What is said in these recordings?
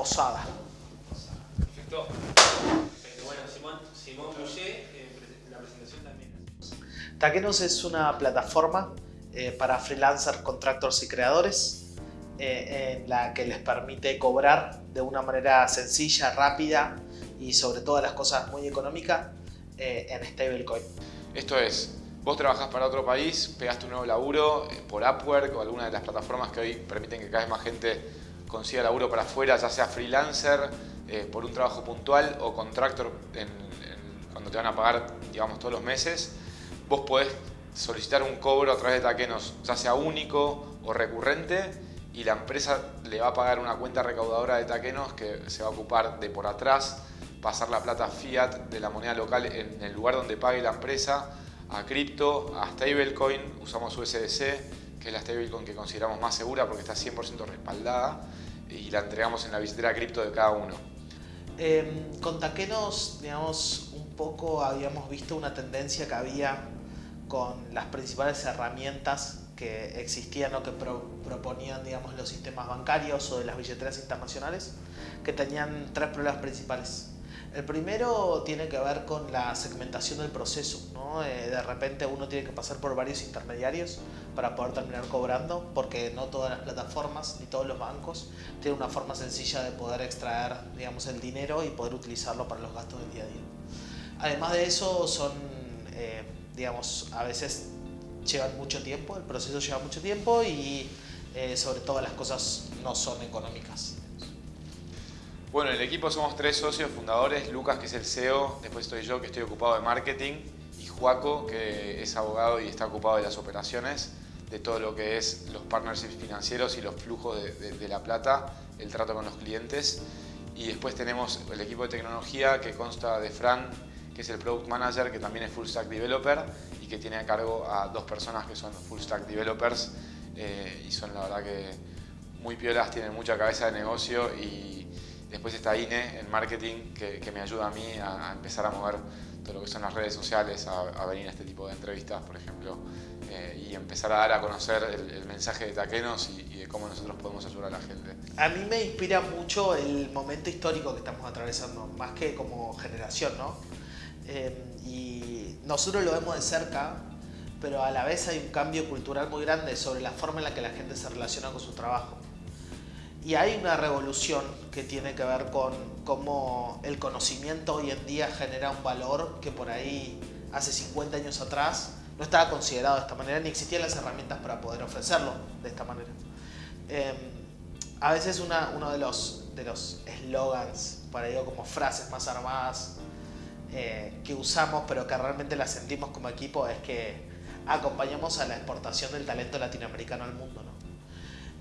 posada. Perfecto. Bueno, Simón, Simón eh, la presentación también. Taquenos es una plataforma eh, para freelancers, contractors y creadores en la que les permite cobrar de una manera sencilla, rápida y sobre todo las cosas muy económicas en stablecoin. Esto es, vos trabajás para otro país, pegaste un nuevo laburo eh, por Upwork o alguna de las plataformas que hoy permiten que cada vez más gente consiga laburo para afuera, ya sea freelancer, eh, por un trabajo puntual o contractor cuando te van a pagar, digamos, todos los meses. Vos podés solicitar un cobro a través de Taquenos, ya sea único o recurrente, y la empresa le va a pagar una cuenta recaudadora de Taquenos que se va a ocupar de por atrás pasar la plata fiat de la moneda local en el lugar donde pague la empresa a cripto, a stablecoin, usamos USDC, que es la stablecoin que consideramos más segura porque está 100% respaldada y la entregamos en la billetera cripto de cada uno. Eh, con Taquenos, digamos, un poco habíamos visto una tendencia que había con las principales herramientas que existían o que proponían digamos, los sistemas bancarios o de las billeteras internacionales, que tenían tres problemas principales. El primero tiene que ver con la segmentación del proceso. ¿no? Eh, de repente uno tiene que pasar por varios intermediarios para poder terminar cobrando, porque no todas las plataformas ni todos los bancos tienen una forma sencilla de poder extraer digamos, el dinero y poder utilizarlo para los gastos del día a día. Además de eso, son, eh, digamos, a veces llevan mucho tiempo, el proceso lleva mucho tiempo y eh, sobre todo las cosas no son económicas. Bueno, en el equipo somos tres socios fundadores, Lucas que es el CEO, después estoy yo que estoy ocupado de marketing y Juaco que es abogado y está ocupado de las operaciones, de todo lo que es los partnerships financieros y los flujos de, la plata, el trato con los clientes. Y después tenemos el equipo de tecnología que consta de Fran, que es el Product Manager, que también es Full Stack Developer y que tiene a cargo a dos personas que son Full Stack Developers eh, y son la verdad que muy piolas, tienen mucha cabeza de negocio y Después está INE en marketing que, me ayuda a mí a, empezar a mover todo lo que son las redes sociales, a, venir a este tipo de entrevistas, por ejemplo, eh, y empezar a dar a conocer el, mensaje de Taquenos y, de cómo nosotros podemos ayudar a la gente. A mí me inspira mucho el momento histórico que estamos atravesando, más que como generación, ¿no? Eh, y nosotros lo vemos de cerca, pero a la vez hay un cambio cultural muy grande sobre la forma en la que la gente se relaciona con su trabajo. Y hay una revolución que tiene que ver con cómo el conocimiento hoy en día genera un valor que por ahí hace 50 años atrás no estaba considerado de esta manera ni existían las herramientas para poder ofrecerlo de esta manera. Em, a veces uno de los de los eslogans, para ello como frases más armadas eh, que usamos pero que realmente las sentimos como equipo es que acompañamos a la exportación del talento latinoamericano al mundo. ¿no?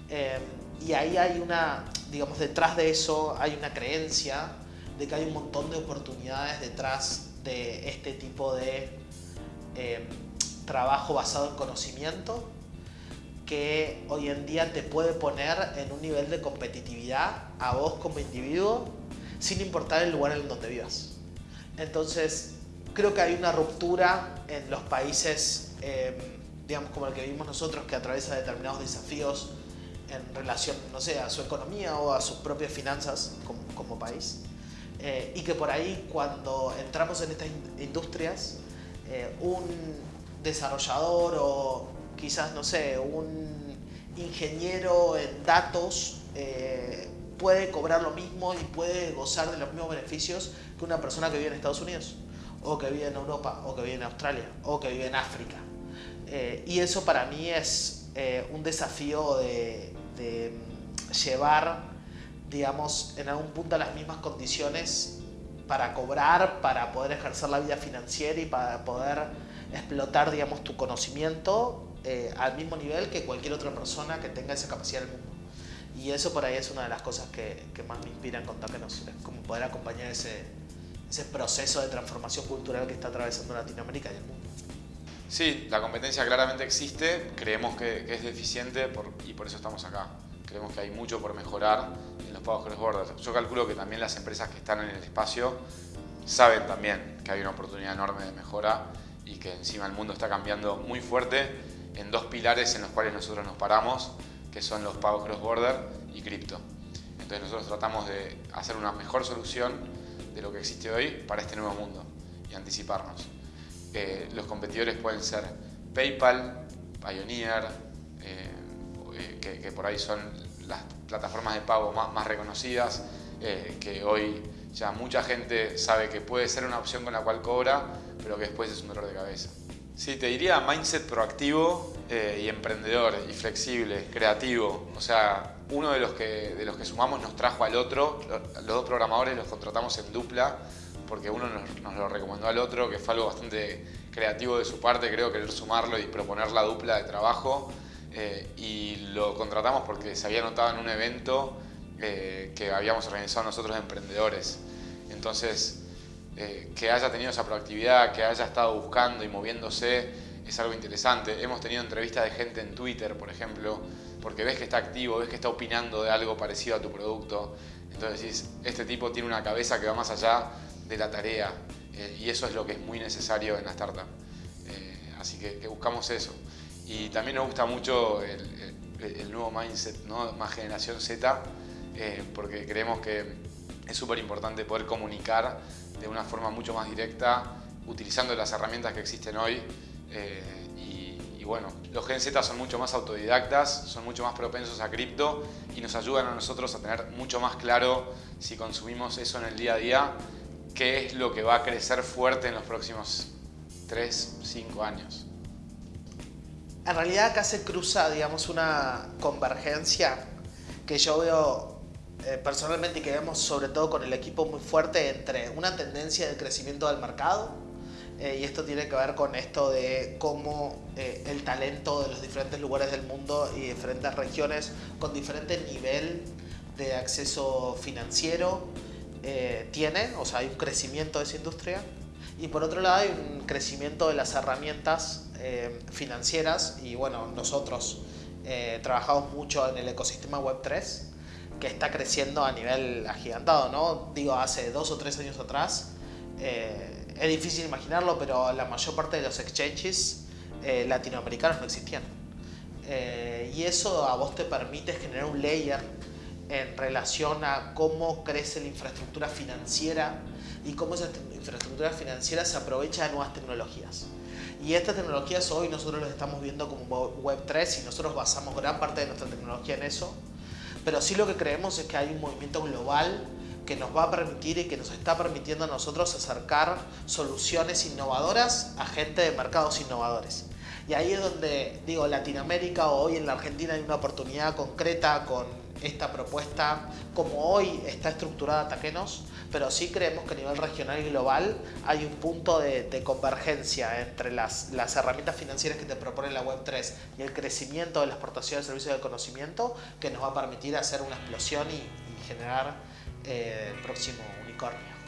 Em, y ahí hay una, digamos, detrás de eso hay una creencia de que hay un montón de oportunidades detrás de este tipo de em, trabajo basado en conocimiento que hoy en día te puede poner en un nivel de competitividad a vos como individuo sin importar el lugar en donde vivas. Entonces, creo que hay una ruptura en los países, em, digamos, como el que vivimos nosotros, que atraviesa determinados desafíos en relación, no sé, a su economía o a sus propias finanzas como, como país. Eh, y que por ahí cuando entramos en estas industrias, eh, un desarrollador o quizás, no sé, un ingeniero en datos eh, puede cobrar lo mismo y puede gozar de los mismos beneficios que una persona que vive en Estados Unidos, o que vive en Europa, o que vive en Australia, o que vive en África. y eso para mí es un desafío de, de llevar, digamos, en algún punto las mismas condiciones para cobrar, para poder ejercer la vida financiera y para poder explotar, digamos, tu conocimiento eh, al mismo nivel que cualquier otra persona que tenga esa capacidad del mundo. Y eso por ahí es una de las cosas que, más me inspiran con es como poder acompañar ese, ese proceso de transformación cultural que está atravesando Latinoamérica y el mundo. Sí, la competencia claramente existe, creemos que, es deficiente y por eso estamos acá. Creemos que hay mucho por mejorar en los pagos cross-border. Yo calculo que también las empresas que están en el espacio saben también que hay una oportunidad enorme de mejora y que encima el mundo está cambiando muy fuerte en dos pilares en los cuales nosotros nos paramos, que son los pagos cross-border y cripto. Entonces nosotros tratamos de hacer una mejor solución de lo que existe hoy para este nuevo mundo y anticiparnos. Eh, los competidores pueden ser PayPal, Pioneer, eh, eh, que, por ahí son las plataformas de pago más, más reconocidas, que hoy ya mucha gente sabe que puede ser una opción con la cual cobra, pero que después es un dolor de cabeza. Sí, te diría mindset proactivo y emprendedor, y flexible, creativo. O sea, uno de los, que, de los que sumamos nos trajo al otro, los dos programadores los contratamos en dupla, porque uno nos, lo recomendó al otro, que fue algo bastante creativo de su parte, creo, querer sumarlo y proponer la dupla de trabajo. Eh, y lo contratamos porque se había notado en un evento eh, que habíamos organizado nosotros emprendedores. Entonces, eh, que haya tenido esa proactividad, que haya estado buscando y moviéndose, es algo interesante. Hemos tenido entrevistas de gente en Twitter, por ejemplo, porque ves que está activo, ves que está opinando de algo parecido a tu producto. Entonces decís, este tipo tiene una cabeza que va más allá de la tarea eh, y eso es lo que es muy necesario en la startup. Eh, así que, buscamos eso. Y también nos gusta mucho el, nuevo mindset, ¿no? más generación Z, eh, porque creemos que es súper importante poder comunicar de una forma mucho más directa, utilizando las herramientas que existen hoy. y, y bueno, los Gen Z son mucho más autodidactas, son mucho más propensos a cripto y nos ayudan a nosotros a tener mucho más claro si consumimos eso en el día a día qué es lo que va a crecer fuerte en los próximos 3, 5 años. En realidad acá se cruza, digamos, una convergencia que yo veo eh, personalmente y que vemos sobre todo con el equipo muy fuerte entre una tendencia de crecimiento del mercado eh, y esto tiene que ver con esto de cómo eh, el talento de los diferentes lugares del mundo y diferentes regiones con diferente nivel de acceso financiero, eh, tiene, o sea, hay un crecimiento de esa industria. Y por otro lado hay un crecimiento de las herramientas eh, financieras y bueno, nosotros eh, trabajamos mucho en el ecosistema Web3 que está creciendo a nivel agigantado, ¿no? Digo, hace dos o tres años atrás, es difícil imaginarlo, pero la mayor parte de los exchanges latinoamericanos no existían. y eso a vos te permite generar un layer en relación a cómo crece la infraestructura financiera y cómo esa infraestructura financiera se aprovecha de nuevas tecnologías. Y estas tecnologías hoy nosotros las estamos viendo como Web3 y nosotros basamos gran parte de nuestra tecnología en eso. Pero sí lo que creemos es que hay un movimiento global que nos va a permitir y que nos está permitiendo a nosotros acercar soluciones innovadoras a gente de mercados innovadores. Y ahí es donde, digo, Latinoamérica o hoy en la Argentina hay una oportunidad concreta con esta propuesta como hoy está estructurada Taquenos, pero sí creemos que a nivel regional y global hay un punto de, convergencia entre las, herramientas financieras que te propone la Web3 y el crecimiento de la exportación de servicios de conocimiento que nos va a permitir hacer una explosión y, generar eh, el próximo unicornio.